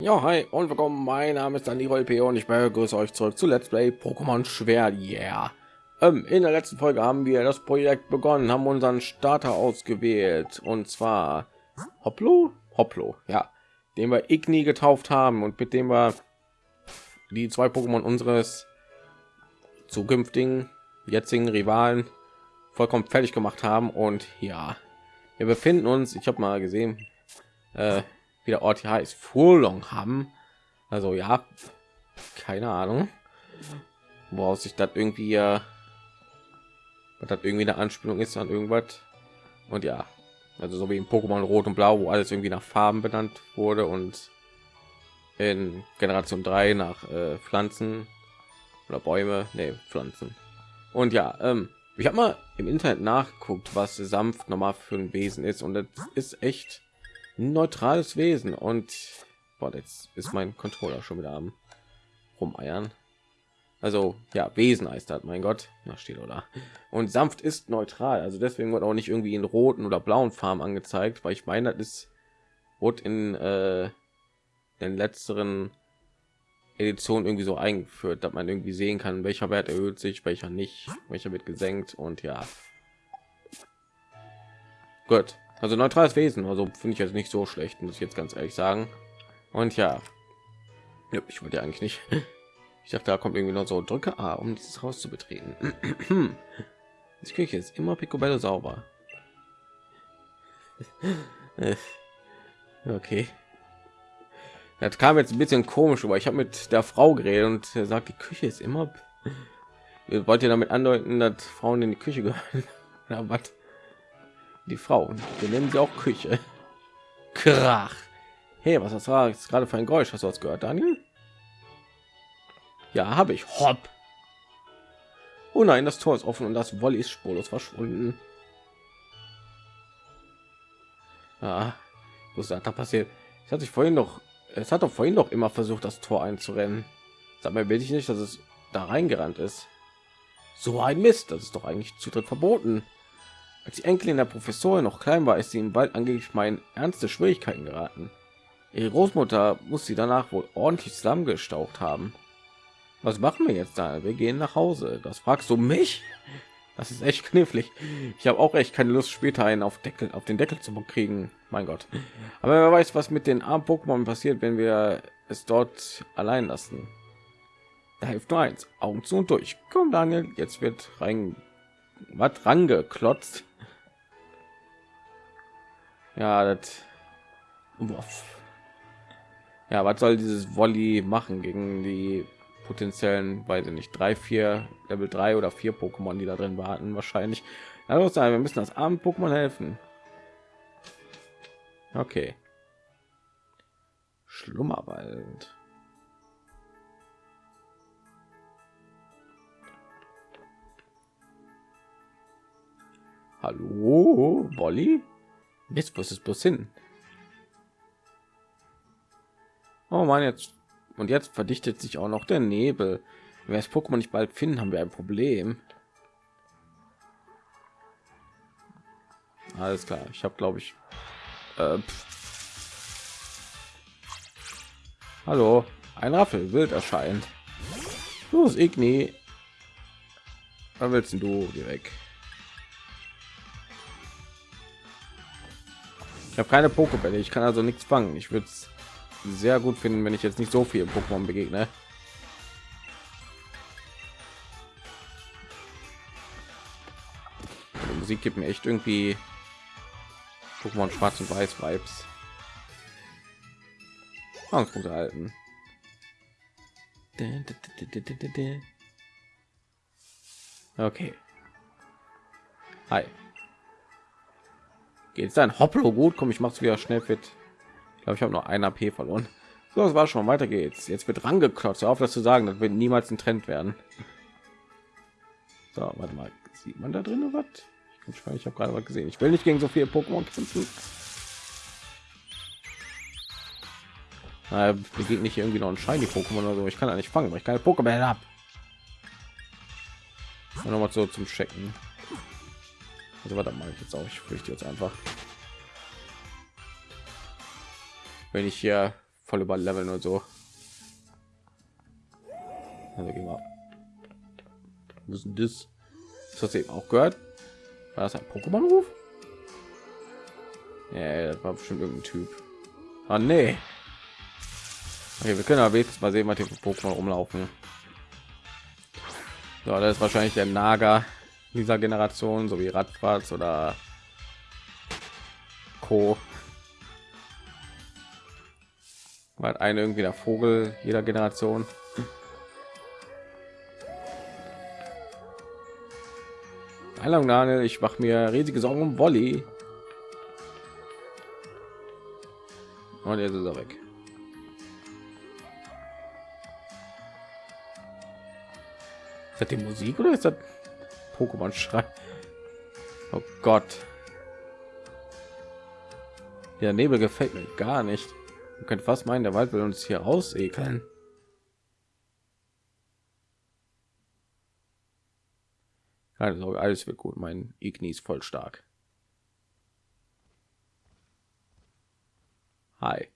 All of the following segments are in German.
Ja, hi und willkommen. Mein Name ist Dani P. und ich begrüße euch zurück zu Let's Play Pokémon Schwert. Yeah. Ähm, in der letzten Folge haben wir das Projekt begonnen, haben unseren Starter ausgewählt und zwar Hoplo, Hoplo, ja, den wir Igni getauft haben und mit dem wir die zwei Pokémon unseres zukünftigen jetzigen Rivalen vollkommen fertig gemacht haben und ja, wir befinden uns, ich habe mal gesehen, äh, wie der Ort hier heißt, Furlong haben. Also ja, keine Ahnung, woraus sich das irgendwie, äh, das irgendwie eine Anspielung ist an irgendwas. Und ja, also so wie in Pokémon Rot und Blau, wo alles irgendwie nach Farben benannt wurde und in Generation 3 nach äh, Pflanzen oder Bäume, nee, Pflanzen. Und ja, ähm, ich habe mal im Internet nachgeguckt, was sanft nochmal für ein Wesen ist und das ist echt neutrales Wesen und boah, jetzt ist mein Controller schon wieder am rumeiern. Also ja, Wesen heißt das, mein Gott, da steht oder. Und sanft ist neutral, also deswegen wird auch nicht irgendwie in roten oder blauen Farben angezeigt, weil ich meine, das ist wurde in äh, den letzteren Edition irgendwie so eingeführt, dass man irgendwie sehen kann, welcher Wert erhöht sich, welcher nicht, welcher wird gesenkt und ja. Gut, also neutrales Wesen, also finde ich jetzt nicht so schlecht, muss ich jetzt ganz ehrlich sagen. Und ja, ich wollte ja eigentlich nicht. Ich dachte, da kommt irgendwie noch so drücke A, um dieses Haus zu betreten. Die Küche ist immer picobello sauber. okay. Das kam jetzt ein bisschen komisch, aber ich habe mit der Frau geredet und er sagt, die Küche ist immer. Wollt ihr damit andeuten, dass Frauen in die Küche gehören? ja, was? Die Frauen, wir nennen sie auch Küche. Krach. Hey, was das war jetzt gerade für ein Geräusch? Hast du was gehört, Daniel? Ja, habe ich. Hopp. Oh nein, das Tor ist offen und das Volley ist spurlos verschwunden. Ah, was ist da passiert? Es hat sich vorhin noch es hat doch vorhin doch immer versucht, das Tor einzurennen. Sag mir, will ich nicht, dass es da reingerannt ist. So ein Mist, das ist doch eigentlich Zutritt verboten. Als die Enkelin der Professorin noch klein war, ist sie im Wald angeblich mein ernste Schwierigkeiten geraten. Ihre Großmutter muss sie danach wohl ordentlich zusammengestaucht haben. Was machen wir jetzt da? Wir gehen nach Hause. Das fragst du mich? Das ist echt knifflig. Ich habe auch echt keine Lust, später einen auf Deckel auf den Deckel zu kriegen. Mein Gott. Aber wer weiß, was mit den armen Pokémon passiert, wenn wir es dort allein lassen. Da hilft nur eins: Augen zu und durch. Komm, Daniel, jetzt wird rein was rangeklotzt. Ja, das. Ja, was soll dieses Volley machen gegen die potenziellen, weiß ich nicht, drei, vier, Level 3 oder vier Pokémon, die da drin warten, wahrscheinlich. Also sagen, wir müssen das armen Pokémon helfen. Okay. Schlummerwald. Hallo, Wolli? Jetzt muss es bloß hin. Oh man, jetzt und jetzt verdichtet sich auch noch der Nebel. Wenn wir das Pokémon nicht bald finden, haben wir ein Problem. Alles klar. Ich habe, glaube ich. Äh, Hallo, ein Raffel wild erscheint. Los, Igni. Wann willst du direkt? Ich habe keine Pokébälle, ich kann also nichts fangen. Ich würde es sehr gut finden, wenn ich jetzt nicht so viel Pokémon begegne. Die Musik gibt mir echt irgendwie Pokémon Schwarz und Weiß Vibes. Angstpunkte halten. Okay. Hi. Geht's dann? Hopplo gut? Komm, ich mach's wieder schnell fit. Glaube ich habe noch ein AP verloren. So das war schon weiter geht's. Jetzt wird rangeklotzt auf das zu sagen. Das wird niemals ein trend werden. So warte mal. Sieht man da drin was? Ich, ich habe gerade was gesehen. Ich will nicht gegen so viele pokémon kämpfen. Geht nicht irgendwie noch ein shiny pokémon oder so. Ich kann ja nicht fangen weil ich keine pokémon habe noch mal so zum checken also warte mal jetzt auch ich fürchte jetzt einfach wenn ich hier voll über Leveln und so. Also gehen wir. Das? Ist das eben auch gehört? War das ein Pokémon-Ruf? Ja, das war bestimmt irgendein Typ. Ah, nee. Okay, wir können aber jetzt mal sehen, was hier für Pokémon rumlaufen. So, das ist wahrscheinlich der Naga dieser Generation, so wie Radfratz oder Co. War ein irgendwie der Vogel jeder Generation. Hallo Daniel, ich mache mir riesige Sorgen um Wolli. Und jetzt ist er weg. Ist das die Musik oder ist das Pokémon Schrei? Oh Gott. Der Nebel gefällt mir gar nicht. Man könnte fast meinen, der Wald will uns hier ausekeln. Keine Sorge, alles wird gut. Mein Igni ist voll stark. Hi.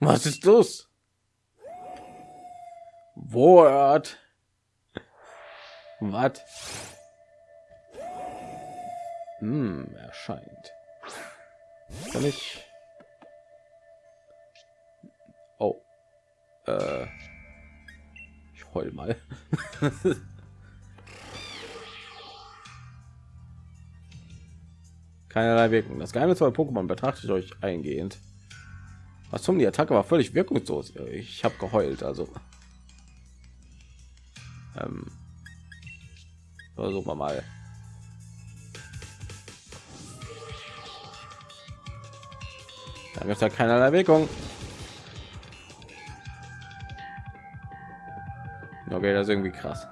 Was ist das? Wort. Was? Hm, erscheint. Kann ich? Oh. Äh. Ich heul mal. Keinerlei Wirkung. Das Geheimnis bei Pokémon betrachte ich euch eingehend. Was zum die Attacke war völlig wirkungslos. Ich habe geheult, also. Ähm, versuchen wir mal. Da gibt es ja keinerlei Wirkung. Okay, das ist irgendwie krass.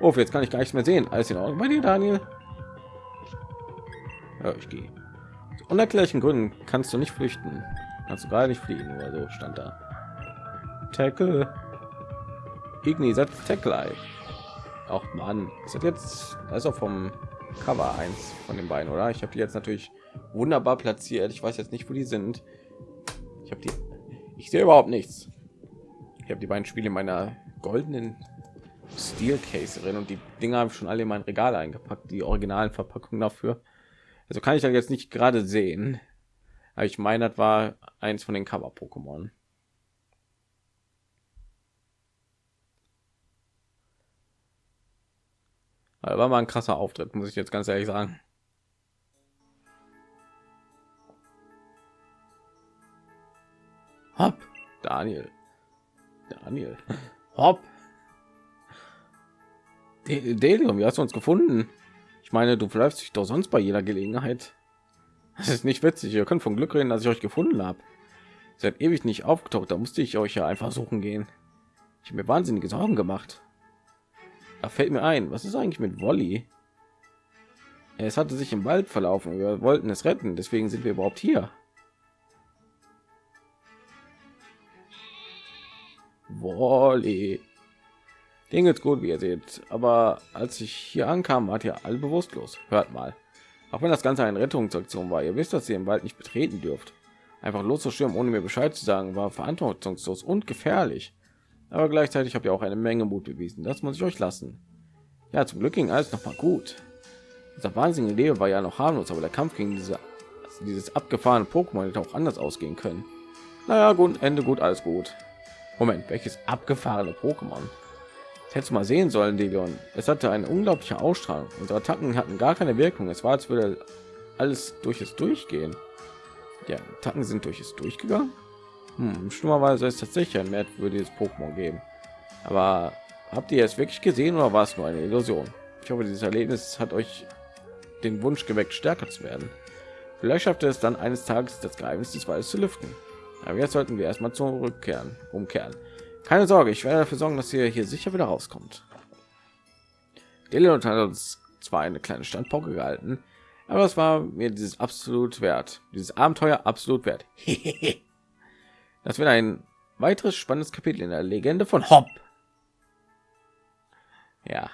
Oh, jetzt kann ich gar nichts mehr sehen. Alles in Ordnung bei dir, Daniel? Ja, ich gehe. Aus unerklärlichen Gründen kannst du nicht flüchten. Kannst du gerade nicht fliegen oder so stand da. Tackle. Igni setzt Tackle. Auch Mann, ist jetzt also vom Cover 1 von den beiden, oder? Ich habe die jetzt natürlich wunderbar platziert. Ich weiß jetzt nicht, wo die sind. Ich habe die. Ich sehe überhaupt nichts. Ich habe die beiden Spiele in meiner goldenen Steel Case drin und die Dinger habe ich schon alle in mein Regal eingepackt. Die originalen Verpackungen dafür. Also kann ich dann jetzt nicht gerade sehen. Aber ich meine, das war eins von den Cover-Pokémon. war mal ein krasser Auftritt, muss ich jetzt ganz ehrlich sagen. Hopp, Daniel. Daniel. Hopp. Delium, wie hast du uns gefunden? Ich meine, du verläufst dich doch sonst bei jeder Gelegenheit. Das ist nicht witzig. Ihr könnt von Glück reden, dass ich euch gefunden habe. Seit ewig nicht aufgetaucht, da musste ich euch ja einfach suchen gehen. Ich habe mir wahnsinnige Sorgen gemacht. Da fällt mir ein, was ist eigentlich mit Wolli? Es hatte sich im Wald verlaufen. Wir wollten es retten, deswegen sind wir überhaupt hier. Wolli. Ding ist gut, wie ihr seht. Aber als ich hier ankam, wart ihr alle bewusstlos. Hört mal. Auch wenn das Ganze eine Rettungsaktion war, ihr wisst, dass ihr im Wald nicht betreten dürft. Einfach loszustürmen, ohne mir Bescheid zu sagen, war verantwortungslos und gefährlich. Aber gleichzeitig habt ihr auch eine Menge Mut bewiesen. Das muss ich euch lassen. Ja, zum Glück ging alles noch mal gut. Dieser wahnsinnige Leben war ja noch harmlos, aber der Kampf gegen diese, dieses abgefahrene Pokémon hätte auch anders ausgehen können. Naja, gut, Ende gut, alles gut. Moment, welches abgefahrene Pokémon? Das hättest du mal sehen sollen, Delion. Es hatte eine unglaubliche Ausstrahlung. Unsere Attacken hatten gar keine Wirkung. Es war, als würde alles durch es durchgehen. Ja, Attacken sind durch es durchgegangen. Hm, schlimmerweise ist tatsächlich ein merkwürdiges Pokémon geben. Aber habt ihr es wirklich gesehen oder war es nur eine Illusion? Ich hoffe, dieses Erlebnis hat euch den Wunsch geweckt, stärker zu werden. Vielleicht schafft es dann eines Tages das Geheimnis des Waldes zu lüften. Aber jetzt sollten wir erstmal zurückkehren, umkehren. Keine Sorge, ich werde dafür sorgen, dass ihr hier sicher wieder rauskommt. Delion hat uns zwar eine kleine Standpauke gehalten, aber es war mir dieses absolut wert. Dieses Abenteuer absolut wert. das wird ein weiteres spannendes Kapitel in der Legende von Hopp. Ja.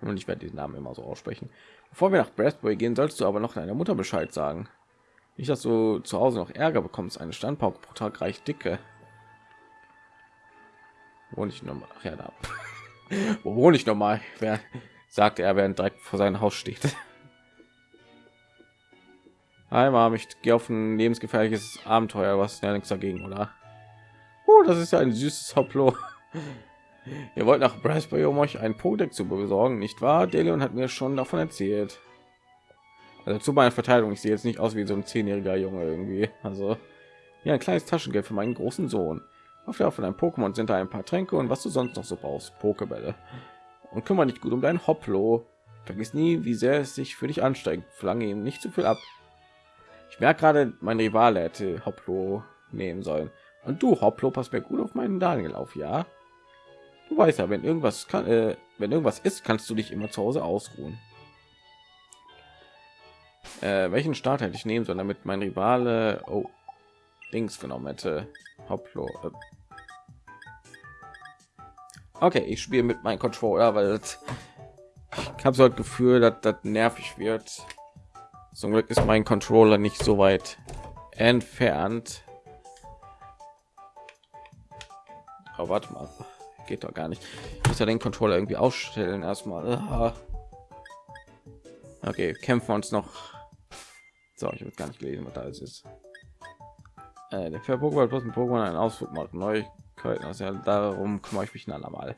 Und ich werde diesen Namen immer so aussprechen. Bevor wir nach Brassbury gehen, sollst du aber noch deiner Mutter Bescheid sagen. Nicht, dass du zu Hause noch Ärger bekommst. Eine Standpauke pro Tag reicht dicke. Wo nicht nochmal? Ach ja, da. Wo wohne ich nochmal? Wer sagte er, während direkt vor seinem Haus steht? Einmal, ich gehe auf ein lebensgefährliches Abenteuer. Was ja nichts dagegen, oder? Oh, das ist ja ein süßes Hoplo. Ihr wollt nach Raspberry, um euch ein Podeck zu besorgen, nicht wahr? Delion hat mir schon davon erzählt. Also zu meiner Verteidigung, ich sehe jetzt nicht aus wie so ein zehnjähriger Junge irgendwie. Also ja, ein kleines Taschengeld für meinen großen Sohn. Auf der von einem Pokémon sind da ein paar Tränke und was du sonst noch so brauchst, Pokebälle. Und kümmere dich gut um dein Hoplo. Vergiss nie, wie sehr es sich für dich anstrengt. Verlange ihm nicht zu viel ab. Ich merke gerade, mein Rivale hätte Hoplo nehmen sollen. Und du, Hoplo, pass mir gut auf meinen Daniel auf, ja? Du weißt ja, wenn irgendwas kann, äh, wenn irgendwas ist, kannst du dich immer zu Hause ausruhen. Äh, welchen Start hätte ich nehmen sollen, damit mein Rivale oh, links genommen hätte? Hoplo. Äh. Okay, ich spiele mit meinem Controller, weil ich habe so das Gefühl, dass das nervig wird. Zum Glück ist mein Controller nicht so weit entfernt. Aber warte mal, geht doch gar nicht. Ich muss ja den Controller irgendwie ausstellen erstmal. Okay, kämpfen wir uns noch so, ich habe gar nicht gelesen, was da alles ist. Äh, der Fair Pokémon plus ein Pokémon einen Ausflug macht. Neuigkeiten. Also ja, darum kümmere ich mich ein andermal.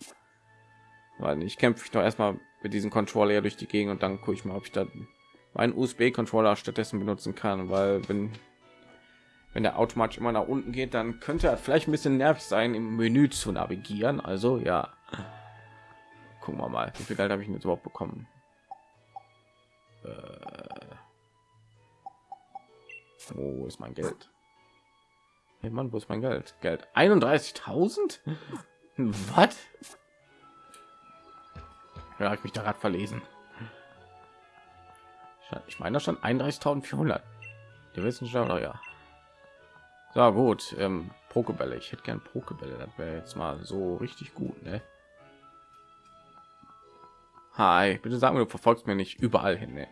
Weil ich kämpfe ich doch erstmal mit diesem Controller durch die Gegend und dann gucke ich mal, ob ich da meinen USB-Controller stattdessen benutzen kann, weil wenn wenn der automatisch immer nach unten geht, dann könnte er vielleicht ein bisschen nervig sein, im Menü zu navigieren. Also ja, gucken wir mal, wie viel Geld habe ich jetzt überhaupt bekommen? Äh wo ist mein Geld? Hey Mann, wo ist mein Geld? Geld 31.000? Was? Ja, ich mich da gerade verlesen. Ich meine schon 31.400. Die Wissenschaftler, ja. So gut, ähm, Pokebälle. Ich hätte gern Pokebälle. Das wäre jetzt mal so richtig gut, ne? Hi, bitte sag mir, du verfolgst mir nicht überall hin. Ne?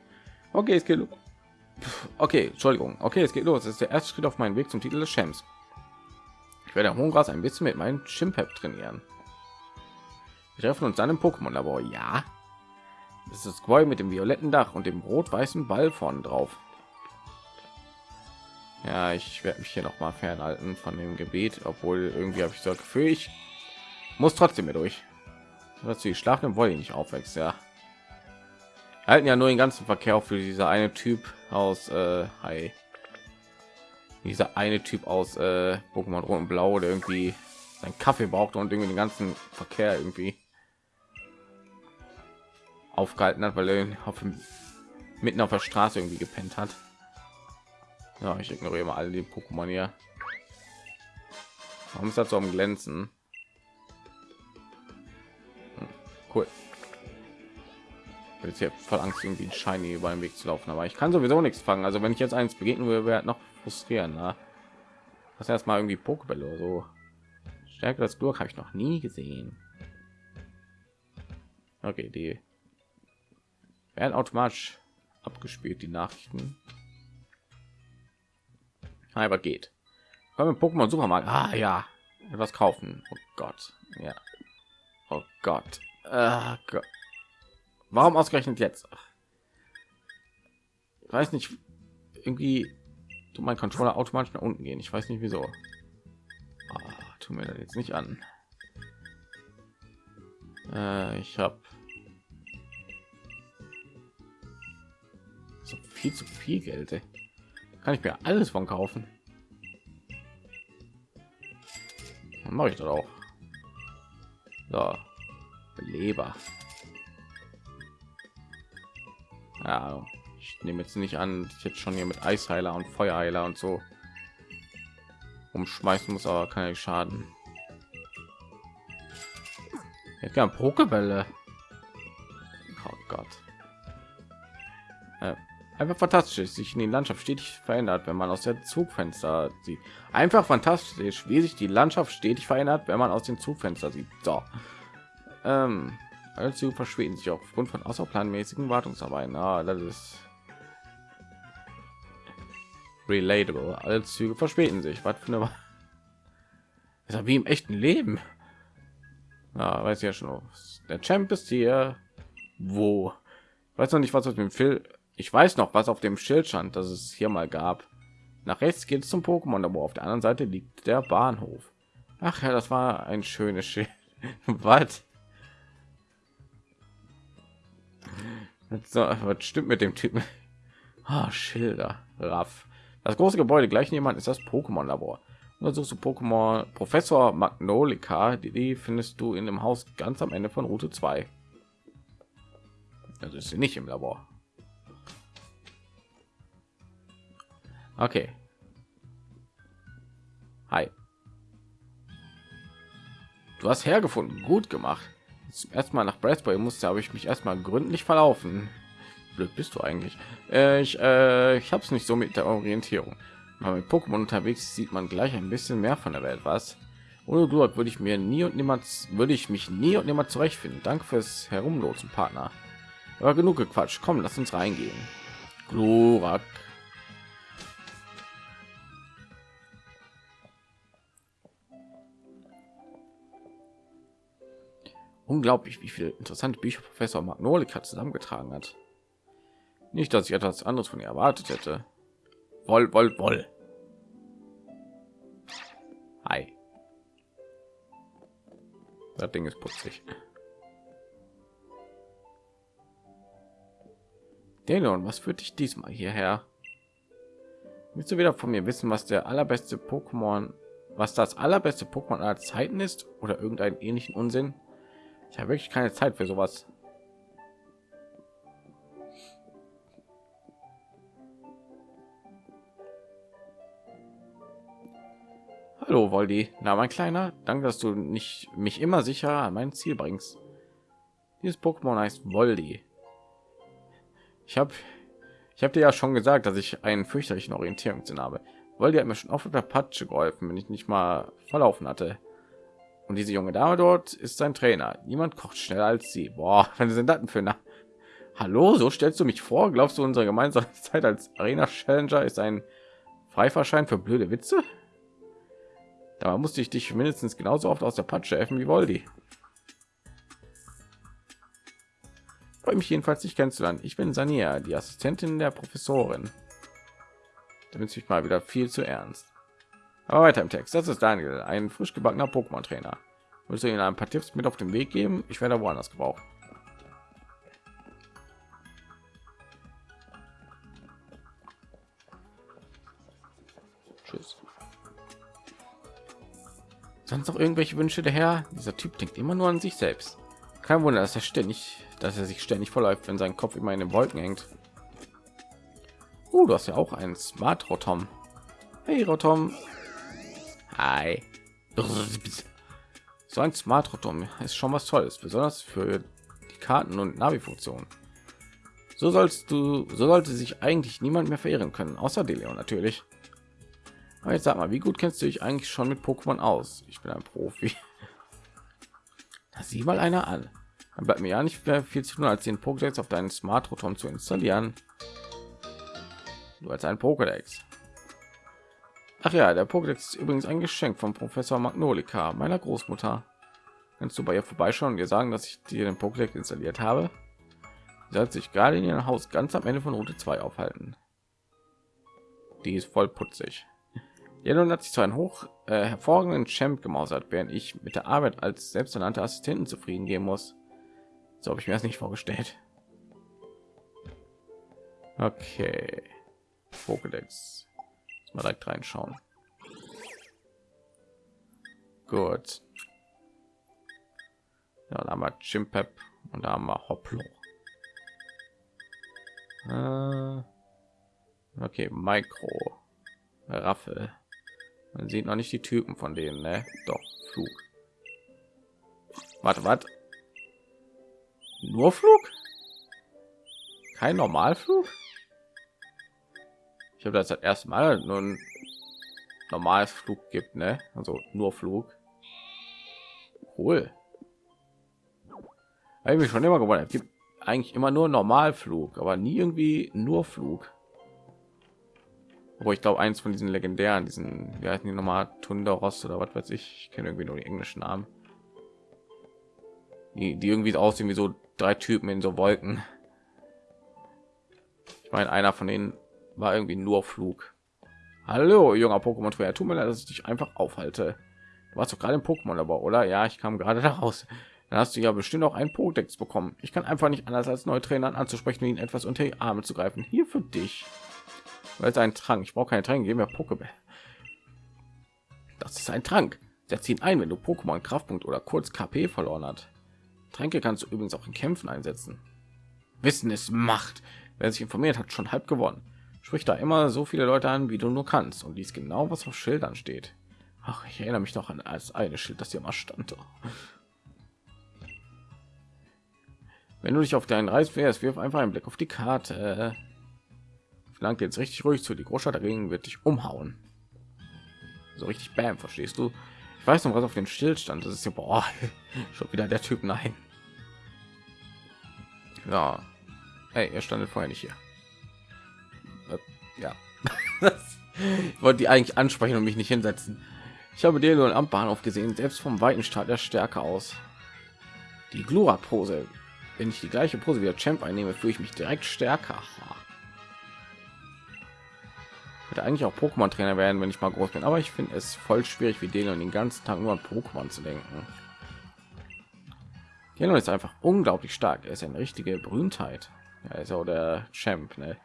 Okay, es geht Okay, Entschuldigung. Okay, es geht los. Es ist der erste Schritt auf meinem Weg zum Titel des Champs. Ich werde Hongras ein bisschen mit meinem Chimpep trainieren. Wir treffen uns dann im Pokémon-Labor. Ja. Das ist Squall mit dem violetten Dach und dem rot-weißen Ball vorne drauf. Ja, ich werde mich hier noch mal fernhalten von dem Gebiet, obwohl irgendwie habe ich so Gefühl, ich muss trotzdem mehr durch. Was die schlafenden Wollen nicht aufwächst, ja halten ja nur den ganzen Verkehr für dieser eine Typ aus äh, Hi. Dieser eine Typ aus äh, Pokémon Rot und Blau, der irgendwie sein Kaffee braucht und irgendwie den ganzen Verkehr irgendwie aufgehalten hat, weil er auf dem, mitten auf der Straße irgendwie gepennt hat. Ja, ich ignoriere mal alle die Pokémon hier. Warum ist das so am Glänzen? Hm, cool jetzt hier voll Angst, irgendwie ein Shiny über den Weg zu laufen. Aber ich kann sowieso nichts fangen. Also wenn ich jetzt eins begegnen würde, wäre noch frustrieren. Ne? Das erstmal irgendwie Pokebälle oder so. Stärke das Glück habe ich noch nie gesehen. Okay, die werden automatisch abgespielt, die Nachrichten. Aber geht. Kommen Pokémon Supermarkt. Ah ja, etwas kaufen. Oh Gott, ja. Oh Gott. Ah, Gott. Warum ausgerechnet jetzt? Ich weiß nicht, irgendwie du mein Controller automatisch nach unten gehen. Ich weiß nicht wieso. Ah, tu mir das jetzt nicht an. Äh, ich habe viel zu viel Geld. Ey. Kann ich mir alles von kaufen? Dann mache ich das auch. So, Leber. ja ich nehme jetzt nicht an ich jetzt schon hier mit eisheiler und feuerheiler und so umschmeißen muss aber keine schaden jetzt kann pokebälle oh gott einfach fantastisch sich in die landschaft stetig verändert wenn man aus der zugfenster sieht einfach fantastisch wie sich die landschaft stetig verändert wenn man aus dem zugfenster sieht so ähm, also verschwinden sich aufgrund von außerplanmäßigen Wartungsarbeiten. Ah, das ist relatable. Alle Züge verspäten sich. Was für eine ist wie im echten Leben. Ja, weiß ja schon. Der Champ ist hier. Wo? Weiß noch nicht, was auf dem Film. Ich weiß noch, was auf dem Schild stand, dass es hier mal gab. Nach rechts geht es zum Pokémon, aber auf der anderen Seite liegt der Bahnhof. Ach ja, das war ein schönes Schild. was? So, was stimmt mit dem Typen? Ah, Schilder, Raff. Das große Gebäude gleich jemand ist das Pokémon-Labor. Untersuchst du Pokémon Professor Magnolika, die, die findest du in dem Haus ganz am Ende von Route 2. Also ist sie nicht im Labor. Okay. Hi. Du hast hergefunden. Gut gemacht. Zum ersten Mal nach Bradbury musste, habe ich mich erstmal gründlich verlaufen. Blöd bist du eigentlich. Äh, ich äh, ich habe es nicht so mit der Orientierung. Aber mit Pokémon unterwegs sieht man gleich ein bisschen mehr von der Welt. Was? Ohne Glurak würde ich mir nie und niemals würde ich mich nie und nimmer zurechtfinden. Danke fürs Herumlosen, Partner. Aber genug gequatscht. Komm, lass uns reingehen. Glurak. Unglaublich, wie viele interessante Bücher Professor Magnolika zusammengetragen hat. Nicht, dass ich etwas anderes von ihr erwartet hätte. Woll, woll, woll. Hi. Das Ding ist putzig. Delon, was führt dich diesmal hierher? Willst du wieder von mir wissen, was der allerbeste Pokémon, was das allerbeste Pokémon aller Zeiten ist oder irgendeinen ähnlichen Unsinn? Ich habe wirklich keine Zeit für sowas. Hallo Woldi, na mein Kleiner, danke, dass du nicht mich immer sicher an mein Ziel bringst. Dieses Pokémon heißt Woldi. Ich habe ich habe dir ja schon gesagt, dass ich einen fürchterlichen Orientierungssinn habe. Woldi hat mir schon oft auf der Patsche geholfen, wenn ich nicht mal verlaufen hatte. Und diese junge Dame dort ist sein Trainer. Niemand kocht schneller als sie. Boah, wenn sie sind Daten für na Hallo, so stellst du mich vor? Glaubst du, unsere gemeinsame Zeit als Arena Challenger ist ein Freifahrschein für blöde Witze? Da musste ich dich mindestens genauso oft aus der Patsche helfen wie Voldi. Freue mich jedenfalls dich kennenzulernen. Ich bin Sania, die Assistentin der Professorin. Damit sich mal wieder viel zu ernst. Aber weiter im Text. Das ist Daniel, ein frisch gebackener Pokémon-Trainer. Willst du ihnen ein paar Tipps mit auf den Weg geben? Ich werde woanders gebraucht. Tschüss. Sonst noch irgendwelche Wünsche der Herr? Dieser Typ denkt immer nur an sich selbst. Kein Wunder, dass er ständig, dass er sich ständig verläuft, wenn sein Kopf immer in den Wolken hängt. Oh, du hast ja auch einen Smart Rotom. Hey Rotom, Hi. So ein Smart Rotom ist schon was Tolles, besonders für die Karten und Navi-Funktion. So sollst du, so sollte sich eigentlich niemand mehr verehren können, außer Delio natürlich. Aber jetzt sag mal, wie gut kennst du dich eigentlich schon mit Pokémon aus? Ich bin ein Profi. Da sieh mal einer an. Dann bleibt mir ja nicht mehr viel zu tun, als den Pokédex auf deinen Smart Rotom zu installieren. Du als ein Pokédex. Ach ja, der Pokédex ist übrigens ein Geschenk von Professor Magnolika, meiner Großmutter. Kannst du bei ihr vorbeischauen und ihr sagen, dass ich dir den Pokédex installiert habe? Sie hat sich gerade in ihrem Haus ganz am Ende von Route 2 aufhalten. Die ist voll putzig. Jelon hat sich zu einem hoch äh, hervorragenden Champ gemausert, während ich mit der Arbeit als selbsternannte Assistenten zufrieden gehen muss. So habe ich mir das nicht vorgestellt. Okay. Pokédex mal direkt reinschauen. Gut. Ja, da haben wir Chimpep und da haben wir Hoplo. Äh, okay, Micro. Raffel. Man sieht noch nicht die Typen von denen, ne? Doch, Flug. Warte, warte. Nur Flug? Kein Normalflug? Ich habe das das erste Mal nur ein normales Flug gibt, ne? Also nur Flug. Cool. Habe ich schon immer gewundert. Es gibt eigentlich immer nur Normalflug, aber nie irgendwie nur Flug. aber ich glaube eins von diesen legendären diesen wir hatten die nochmal Tunderos oder was weiß ich ich kenne irgendwie nur die englischen Namen die, die irgendwie aussehen wie so drei Typen in so Wolken ich meine einer von denen war irgendwie nur Flug hallo junger Pokémon Trainer tut mir leid dass ich dich einfach aufhalte du warst doch gerade im Pokémon aber oder ja ich kam gerade daraus dann hast du ja bestimmt auch einen Podex bekommen. Ich kann einfach nicht anders als neue Trainer anzusprechen, ihn etwas unter die Arme zu greifen. Hier für dich. Weil es ein Trank. Ich brauche keine Tränke, geben mir Pokéball. Das ist ein Trank. Setz ihn ein, wenn du Pokémon Kraftpunkt oder kurz KP verloren hat. Tränke kannst du übrigens auch in Kämpfen einsetzen. Wissen ist Macht. Wer sich informiert, hat schon halb gewonnen. Sprich da immer so viele Leute an, wie du nur kannst und liest genau, was auf Schildern steht. Ach, ich erinnere mich noch an als eine Schild, das hier mal stand. Wenn du dich auf deinen Reis wärst, wirf einfach einen Blick auf die Karte. Flank jetzt richtig ruhig zu. Die Großstadt dagegen wird dich umhauen. So richtig Bam, verstehst du? Ich weiß noch was auf den Stillstand. Das ist ja boah, schon wieder der Typ. Nein. Ja. Hey, er standet vorher nicht hier. Ja. ich wollte die eigentlich ansprechen und mich nicht hinsetzen. Ich habe den am Bahnhof gesehen. Selbst vom weiten Start der Stärke aus. Die Glura-Pose wenn ich die gleiche Pose wie der Champ einnehme, fühle ich mich direkt stärker. Hätte eigentlich auch Pokémon Trainer werden, wenn ich mal groß bin, aber ich finde es voll schwierig, wie und den ganzen Tag nur an Pokémon zu denken. Dino ist einfach unglaublich stark. Er ist eine richtige Berühmtheit. Er ist auch der Champ. Ne?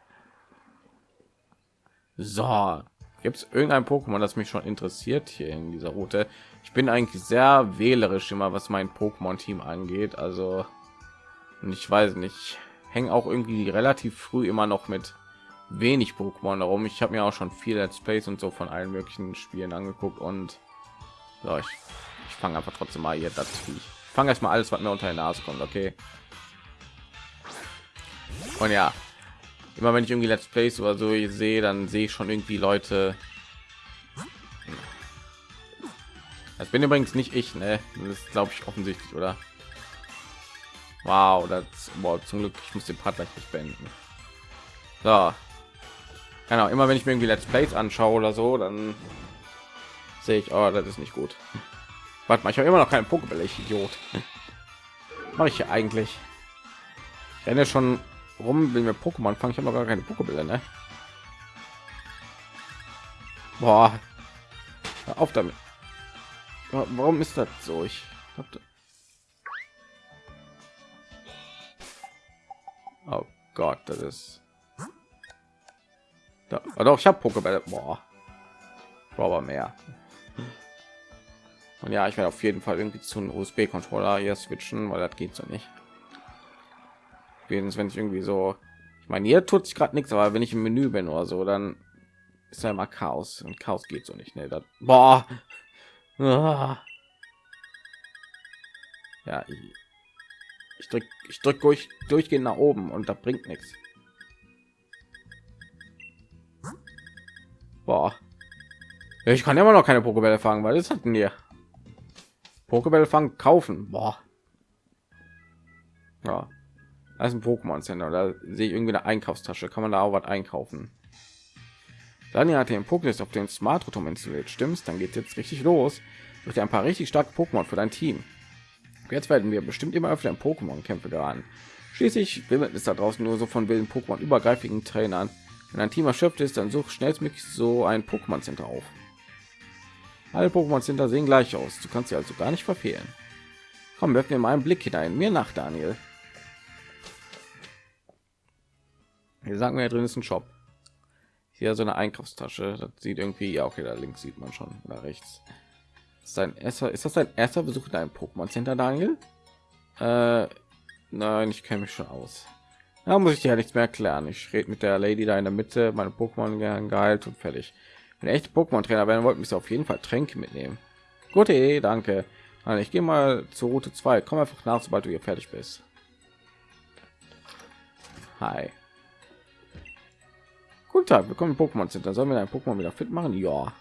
So, gibt es irgendein Pokémon, das mich schon interessiert hier in dieser Route? Ich bin eigentlich sehr wählerisch immer, was mein Pokémon-Team angeht. Also ich weiß nicht hängen auch irgendwie relativ früh immer noch mit wenig Pokémon darum. Ich habe mir auch schon viel Let's Plays und so von allen möglichen Spielen angeguckt und so, ich, ich fange einfach trotzdem mal hier das ich fange erstmal alles, was mir unter die Nase kommt, okay? Und ja, immer wenn ich irgendwie Let's Plays oder so sehe, dann sehe ich schon irgendwie Leute. Das bin übrigens nicht ich, ne? Das glaube ich offensichtlich, oder? Wow, das wow, zum Glück, ich muss den Part gleich nicht beenden. So. Genau, immer wenn ich mir irgendwie Let's Plays anschaue oder so, dann sehe ich, oh, das ist nicht gut. Warte mal, ich habe immer noch keinen Pokéball, ich Idiot. Mache ich hier eigentlich? Ich renne schon rum, will mir Pokémon fangen. Ich habe noch gar keine Pokébälle, ne? Boah. Hör auf damit. Warum ist das so? Ich habe Oh Gott, das ist. Da, oh doch, ich habe Pokébälle. Boah. Aber mehr. Und ja, ich werde auf jeden Fall irgendwie zu einem USB-Controller hier switchen, weil das geht so nicht. Wenigstens wenn ich irgendwie so, ich meine, hier tut sich gerade nichts, aber wenn ich im Menü bin oder so, dann ist ja immer Chaos und Chaos geht so nicht. Ne, das, boah. Ah. Ja, ich, ich drück, ich drück durch, durchgehend nach oben und da bringt nichts. Boah. Ich kann immer noch keine Pokébälle fangen, weil das hatten wir. Pokébälle fangen, kaufen. Boah. Ja. Ist ein Pokémon Center. Da sehe ich irgendwie eine Einkaufstasche. Kann man da auch was einkaufen? Daniel hat den Pokédex auf den Smart Rotom installiert. Stimmt's? Dann geht jetzt richtig los. Durch ein paar richtig starke Pokémon für dein Team. Jetzt werden wir bestimmt immer öfter in Pokémon-Kämpfe geraten. Schließlich wimmelt es da draußen nur so von wilden Pokémon übergreifigen Trainern. Wenn ein Team erschöpft ist, dann such schnellstmöglich so ein Pokémon Center auf. Alle Pokémon Center sehen gleich aus. Du kannst sie also gar nicht verfehlen. Komm, werfen wir mal einen Blick hinein. Mir nach, Daniel. Hier sagen wir, drin ist ein Shop. Hier so eine Einkaufstasche. Das sieht irgendwie, ja, okay, da links sieht man schon, oder rechts. Sein erster ist das sein erster besuch in einem pokémon center daniel? Äh, nein ich kenne mich schon aus. Da muss ich dir ja nichts mehr erklären. Ich rede mit der lady da in der mitte meine pokémon geheilt und fertig. Wenn echt pokémon trainer werden wollten mich auf jeden fall tränke mitnehmen. Gute idee danke. Also ich gehe mal zur route 2 komm einfach nach sobald du hier fertig bist. Hi guten tag willkommen im pokémon center sollen wir ein pokémon wieder fit machen ja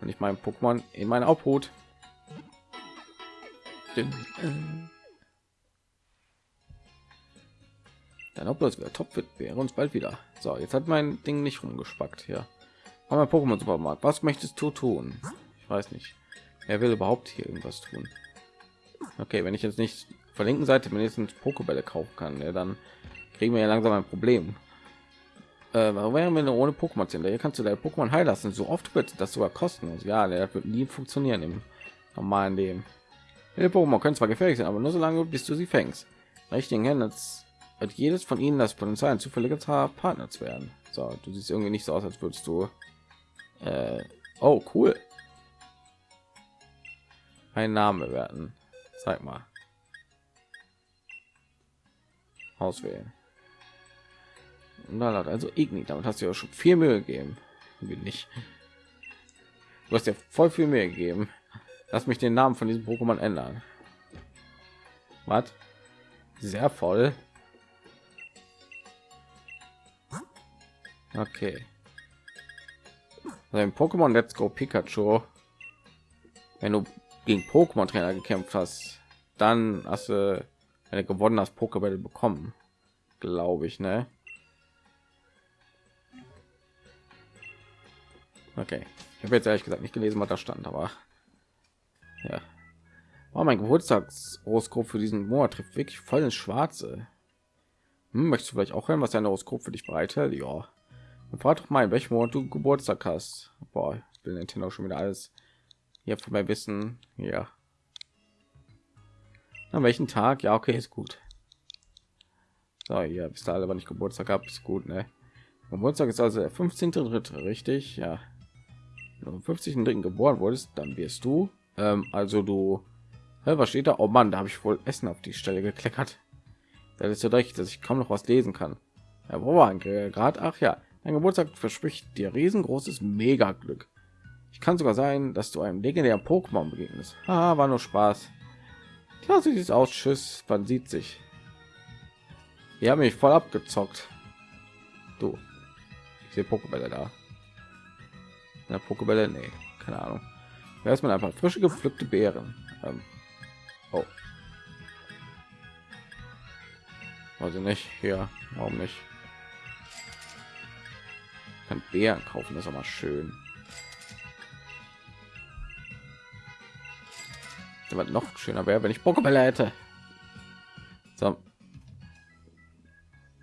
und ich mein Pokémon in meine Obhut. Dann ob das wieder top wird, wäre uns bald wieder. So, jetzt hat mein Ding nicht rumgespackt hier. Aber Pokémon Supermarkt, was möchtest du tun? Ich weiß nicht. Er will überhaupt hier irgendwas tun. Okay, wenn ich jetzt nicht von linken Seite mindestens Pokébälle kaufen kann, ja, dann kriegen wir ja langsam ein Problem. Äh, warum wären wir ohne Pokémon sind? Hier kannst du deine Pokémon heilen lassen. So oft wird das sogar kostenlos. Ja, der wird nie funktionieren im normalen Leben. Viele Pokémon können zwar gefährlich sein, aber nur so lange, bis du sie fängst. Richtigen Händen hat jedes von ihnen das Potenzial, ein zufälliger Partner zu werden. So, du siehst irgendwie nicht so aus, als würdest du. Äh, oh, cool. Ein Name werden. Zeig mal. Auswählen. Also Igni, damit hast du ja schon viel Mühe gegeben. Wie nicht. Du hast ja voll viel mehr gegeben. Lass mich den Namen von diesem Pokémon ändern. Was? Sehr voll. Okay. Im Pokémon Let's Go Pikachu, wenn du gegen Pokémon Trainer gekämpft hast, dann hast du eine gewonnen das Pokéball bekommen, glaube ich, ne? Okay, ich habe jetzt ehrlich gesagt nicht gelesen, was da stand, aber ja. Oh, mein Geburtstagshoroskop für diesen Monat trifft wirklich voll ins Schwarze. Hm, möchtest du vielleicht auch hören, was dein Horoskop für dich bereithält? Ja. Dann frag doch mal, in welchem Monat du Geburtstag hast. Boah, ich will Nintendo schon wieder alles hier von mir wissen. Ja. An welchen Tag? Ja, okay, ist gut. So, ja, bis da alle, wann ich Geburtstag habe, ist gut, ne? Geburtstag ist also der 15.3., richtig? Ja. Wenn du am 50.3. geboren wurdest, dann wirst du, ähm, also du, ja, was steht da? Oh Mann, da habe ich wohl Essen auf die Stelle gekleckert. Das ist so recht, dass ich kaum noch was lesen kann. Ja, wo war gerade? Ach ja, dein Geburtstag verspricht dir riesengroßes Mega-Glück. Ich kann sogar sein, dass du einem legendären Pokémon begegnest. Ah, war nur Spaß. Ja, so sieht aus. Tschüss. Man sieht sich. Wir haben mich voll abgezockt. Du. Ich sehe Pokébälle da. Eine Pokébälle? Nee, keine Ahnung. Man einfach frische gepflückte Beeren. Ähm. Oh. Also nicht hier. Warum nicht? Ich kann Beeren kaufen, das ist aber schön. was noch schöner wäre, wenn ich Pokébälle hätte. So.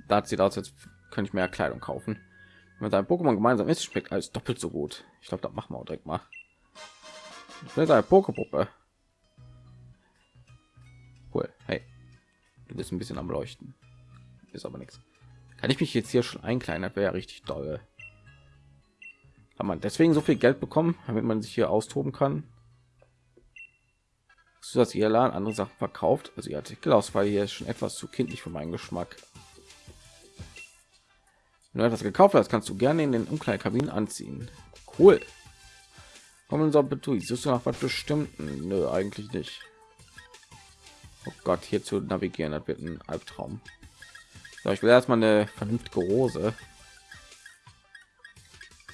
Da sieht aus, als könnte ich mehr Kleidung kaufen. Wenn sein Pokémon gemeinsam ist, schmeckt alles doppelt so gut. Ich glaube, das machen wir auch direkt mal. Ich will eine Pokepuppe. Cool. Hey, du bist ein bisschen am Leuchten. Ist aber nichts. Kann ich mich jetzt hier schon einkleinern? Das wäre ja richtig toll. Kann man deswegen so viel Geld bekommen, damit man sich hier austoben kann? dass ihr Laden andere Sachen verkauft. Also ihr Artikelauswahl hier ist schon etwas zu kindlich für meinen Geschmack. Wenn du etwas gekauft hast, kannst du gerne in den Umkleidekabinen anziehen. Cool. Kommen unser Betui. Suchst du nach was bestimmten? Nö, eigentlich nicht. Oh Gott, hier zu navigieren, das wird ein Albtraum. So, ich will erstmal eine vernünftige Rose.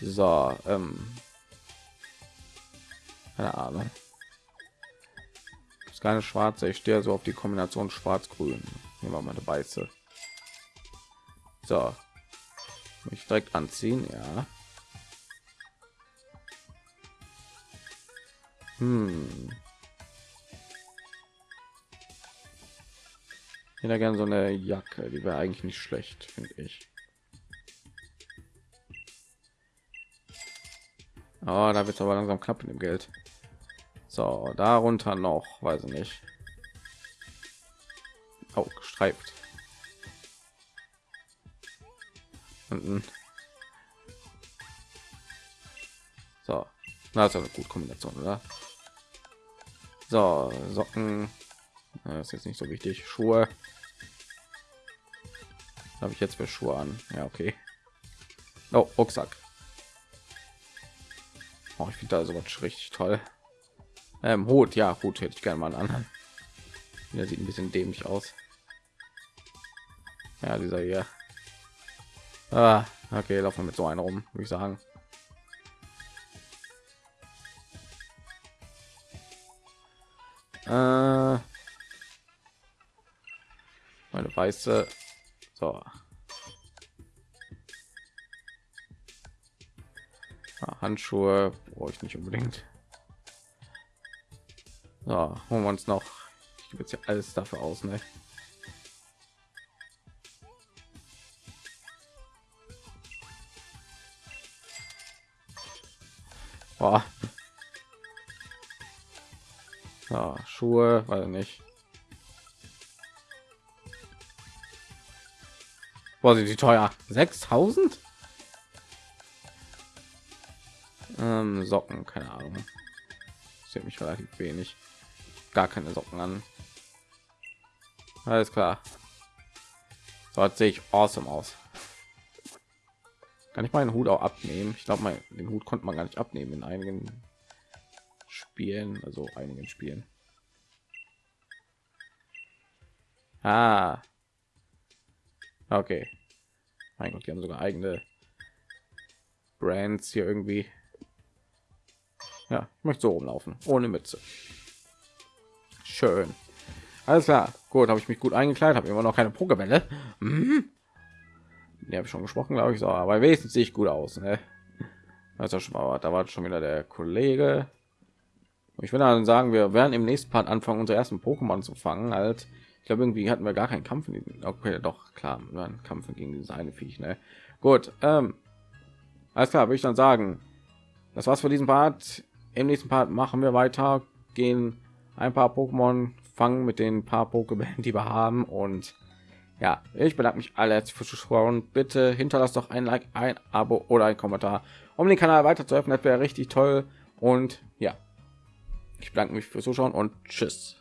So, ähm, keine Ahnung ist keine schwarze ich stehe so auf die kombination schwarz grün nehmen wir mal eine weiße so mich direkt anziehen ja hm. hätte gerne so eine Jacke, die wäre eigentlich nicht schlecht, finde ich. Oh, da wird aber langsam knapp in dem Geld. So, darunter noch, weiß ich nicht. Auch oh, gestreift. Unten. So, na, ist eine gute Kombination, oder? So, Socken. Das ist jetzt nicht so wichtig. Schuhe. Habe ich jetzt für Schuhe an? Ja, okay. Oh, Rucksack. Oh, ich finde da sowas richtig toll. Ähm, Hut, ja, Hut hätte ich gerne mal an. Der sieht ein bisschen dämlich aus. Ja, dieser hier. Ah, okay, laufen wir mit so einer rum, würde ich sagen. Äh, meine weiße. So. Ja, Handschuhe brauche ich nicht unbedingt. So, holen wir uns noch. Ich gebe jetzt hier alles dafür aus, ne? Boah. Ja, Schuhe, weil nicht. Boah, sind die teuer? 6000? Ähm, Socken, keine Ahnung. Sieht mich relativ wenig. Gar keine Socken an. Alles klar. So sehe ich awesome aus. Kann ich meinen Hut auch abnehmen? Ich glaube, den Hut konnte man gar nicht abnehmen in einigen Spielen, also einigen Spielen. Ah. Okay. Mein Gott, die haben sogar eigene Brands hier irgendwie. Ja, ich möchte so rumlaufen, ohne Mütze. Schön. Alles klar. Gut, habe ich mich gut eingekleidet, habe immer noch keine Pokebälle. Mhm. Die habe ich schon gesprochen, glaube ich, so, aber wenigstens sehe ich gut aus. Ne? Ist schon mal, da war schon wieder der Kollege. Ich würde dann sagen, wir werden im nächsten Part anfangen, unsere ersten Pokémon zu fangen. Halt, ich glaube, irgendwie hatten wir gar keinen Kampf. Okay, doch klar, ein Kampf gegen dieses eine Viech. Ne? Gut, ähm, alles klar, würde ich dann sagen, das war's für diesen Part. Im nächsten Part machen wir weiter, gehen ein paar Pokémon fangen mit den paar Pokémon, die wir haben und ja, ich bedanke mich alle fürs Zuschauen. Bitte hinterlasst doch ein Like, ein Abo oder ein Kommentar, um den Kanal weiter zu öffnen. Das wäre richtig toll. Und ja, ich bedanke mich fürs Zuschauen und tschüss.